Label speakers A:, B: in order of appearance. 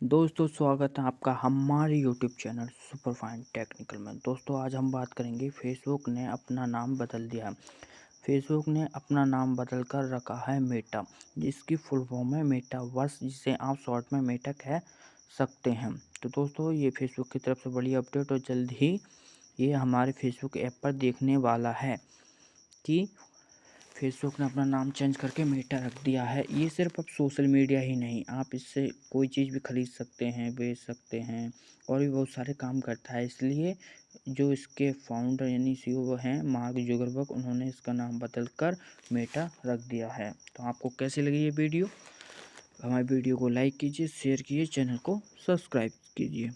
A: दोस्तों, स्वागत है आपका हमारे YouTube channel super fine technical में। दोस्तों, आज हम बात करेंगे फेसबुक ने अपना नाम बदल दिया है। फेसबुक ने अपना नाम बदल कर रखा है मेटा जिसकी फुल फॉर्म है मेटा वर्स जिसे आप शॉर्ट में मेटा कह सकते हैं। तो दोस्तों, ये फेसबुक की तरफ़ से बड़ी अपडेट और जल्द ही ये हमारे फेसबुक ऐप पर देखने वाला है कि फेसबुक ने अपना नाम चेंज करके मेटा रख दिया है। ये सिर्फ़ अब सोशल मीडिया ही नहीं, आप इससे कोई चीज़ भी खरीद सकते हैं, बेच सकते हैं और भी बहुत सारे काम करता है। इसलिए जो इसके फाउंडर यानी सी ओ हैं, मार्क जुगरबर्ग, उन्होंने इसका नाम बदल कर मेटा रख दिया है। तो आपको कैसी लगी ये वीडियो? हमारे वीडियो को लाइक कीजिए शेयर कीजिए चैनल को सब्सक्राइब कीजिए।